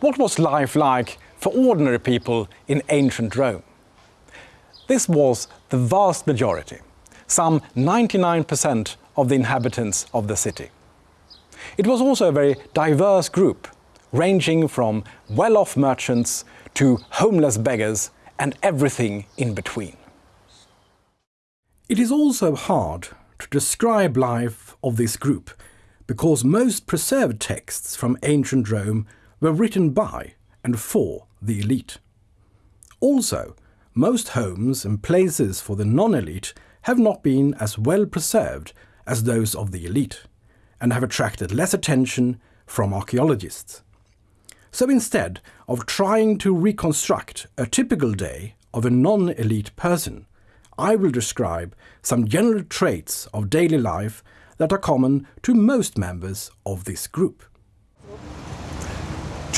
What was life like for ordinary people in ancient Rome? This was the vast majority, some 99% of the inhabitants of the city. It was also a very diverse group, ranging from well-off merchants to homeless beggars and everything in between. It is also hard to describe life of this group because most preserved texts from ancient Rome were written by and for the elite. Also, most homes and places for the non-elite have not been as well preserved as those of the elite, and have attracted less attention from archaeologists. So instead of trying to reconstruct a typical day of a non-elite person, I will describe some general traits of daily life that are common to most members of this group.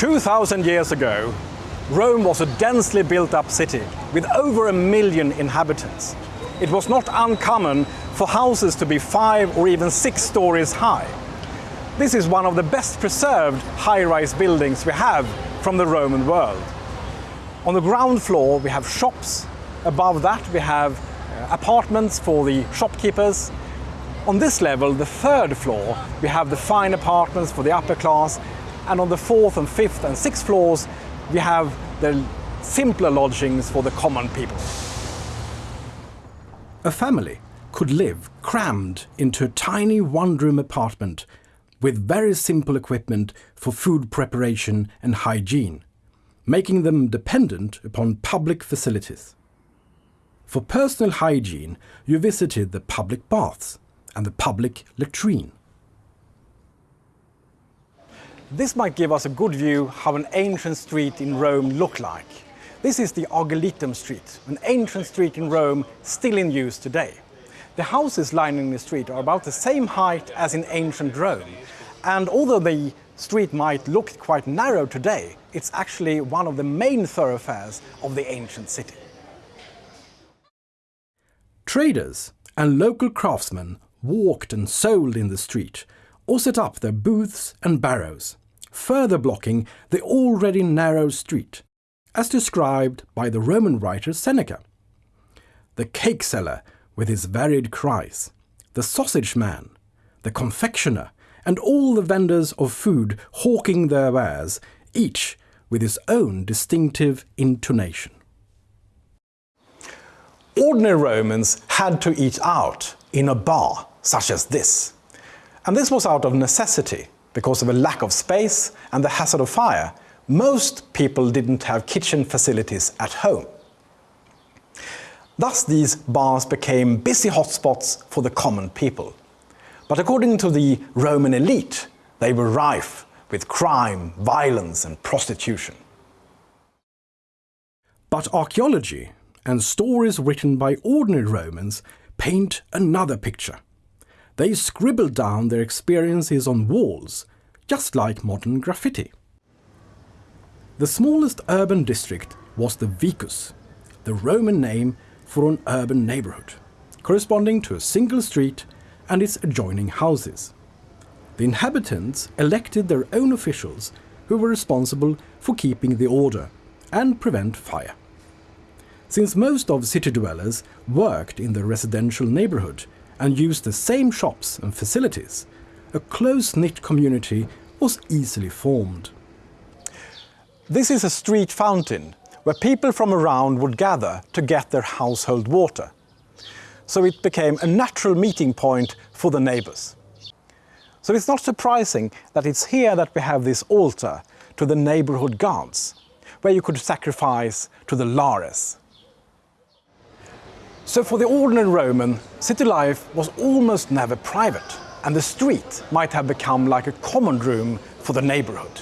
2000 years ago, Rome was a densely built up city with over a million inhabitants. It was not uncommon for houses to be five or even six stories high. This is one of the best preserved high-rise buildings we have from the Roman world. On the ground floor we have shops, above that we have uh, apartments for the shopkeepers. On this level, the third floor, we have the fine apartments for the upper class and on the fourth and fifth and sixth floors we have the simpler lodgings for the common people. A family could live crammed into a tiny one-room apartment with very simple equipment for food preparation and hygiene, making them dependent upon public facilities. For personal hygiene, you visited the public baths and the public latrine. This might give us a good view how an ancient street in Rome looked like. This is the Argiletum Street, an ancient street in Rome still in use today. The houses lining the street are about the same height as in ancient Rome, and although the street might look quite narrow today, it's actually one of the main thoroughfares of the ancient city. Traders and local craftsmen walked and sold in the street or set up their booths and barrows further blocking the already narrow street, as described by the Roman writer Seneca. The cake seller with his varied cries, the sausage man, the confectioner, and all the vendors of food hawking their wares, each with his own distinctive intonation. Ordinary Romans had to eat out in a bar such as this. And this was out of necessity because of a lack of space and the hazard of fire, most people didn't have kitchen facilities at home. Thus these bars became busy hotspots for the common people. But according to the Roman elite, they were rife with crime, violence and prostitution. But archaeology and stories written by ordinary Romans paint another picture. They scribbled down their experiences on walls, just like modern graffiti. The smallest urban district was the Vicus, the Roman name for an urban neighborhood, corresponding to a single street and its adjoining houses. The inhabitants elected their own officials who were responsible for keeping the order and prevent fire. Since most of city dwellers worked in the residential neighborhood and used the same shops and facilities, a close-knit community was easily formed. This is a street fountain where people from around would gather to get their household water. So it became a natural meeting point for the neighbors. So it's not surprising that it's here that we have this altar to the neighborhood gods, where you could sacrifice to the Lares, so for the ordinary Roman, city life was almost never private, and the street might have become like a common room for the neighborhood.